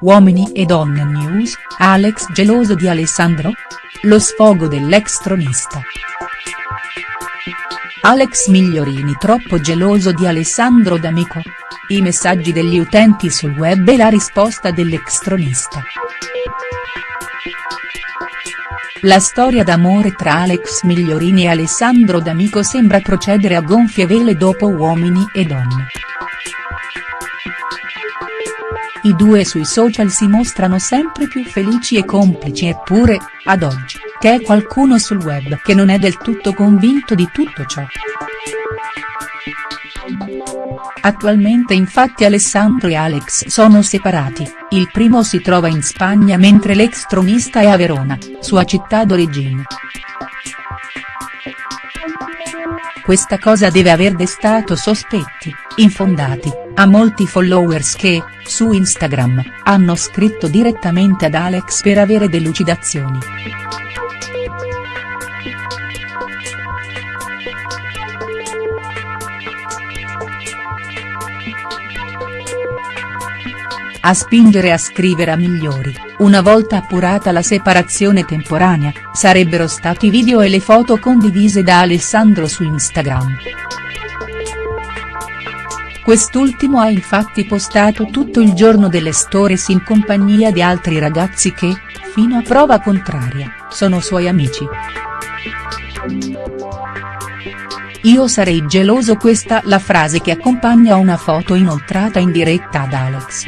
Uomini e donne news, Alex geloso di Alessandro? Lo sfogo dell'ex tronista. Alex Migliorini troppo geloso di Alessandro D'Amico? I messaggi degli utenti sul web e la risposta dell'ex tronista. La storia d'amore tra Alex Migliorini e Alessandro D'Amico sembra procedere a gonfie vele dopo Uomini e donne. I due sui social si mostrano sempre più felici e complici eppure, ad oggi, c'è qualcuno sul web che non è del tutto convinto di tutto ciò. Attualmente infatti Alessandro e Alex sono separati, il primo si trova in Spagna mentre l'ex tronista è a Verona, sua città d'origine. Questa cosa deve aver destato sospetti, infondati, a molti followers che, su Instagram, hanno scritto direttamente ad Alex per avere delucidazioni. A spingere a scrivere a migliori, una volta appurata la separazione temporanea, sarebbero stati i video e le foto condivise da Alessandro su Instagram. Quest'ultimo ha infatti postato tutto il giorno delle stories in compagnia di altri ragazzi che, fino a prova contraria, sono suoi amici. Io sarei geloso questa la frase che accompagna una foto inoltrata in diretta ad Alex.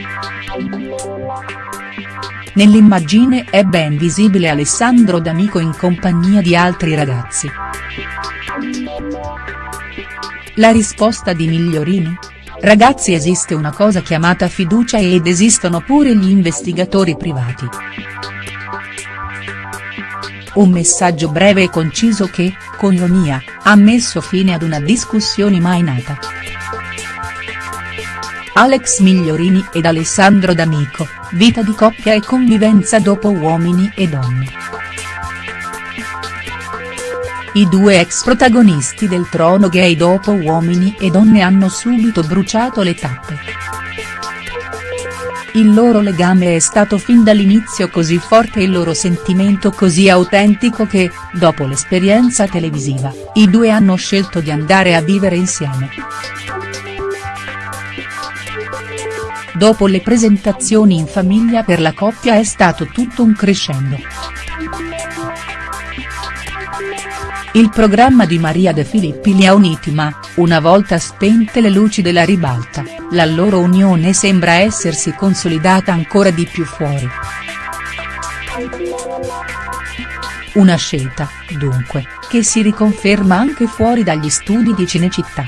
Nell'immagine è ben visibile Alessandro D'Amico in compagnia di altri ragazzi. La risposta di Migliorini? Ragazzi esiste una cosa chiamata fiducia ed esistono pure gli investigatori privati. Un messaggio breve e conciso che, con ironia, ha messo fine ad una discussione mai nata. Alex Migliorini ed Alessandro D'Amico, vita di coppia e convivenza dopo Uomini e Donne. I due ex protagonisti del trono gay dopo Uomini e Donne hanno subito bruciato le tappe. Il loro legame è stato fin dall'inizio così forte e il loro sentimento così autentico che, dopo l'esperienza televisiva, i due hanno scelto di andare a vivere insieme. Dopo le presentazioni in famiglia per la coppia è stato tutto un crescendo. Il programma di Maria De Filippi li ha uniti ma, una volta spente le luci della ribalta, la loro unione sembra essersi consolidata ancora di più fuori. Una scelta, dunque, che si riconferma anche fuori dagli studi di Cinecittà.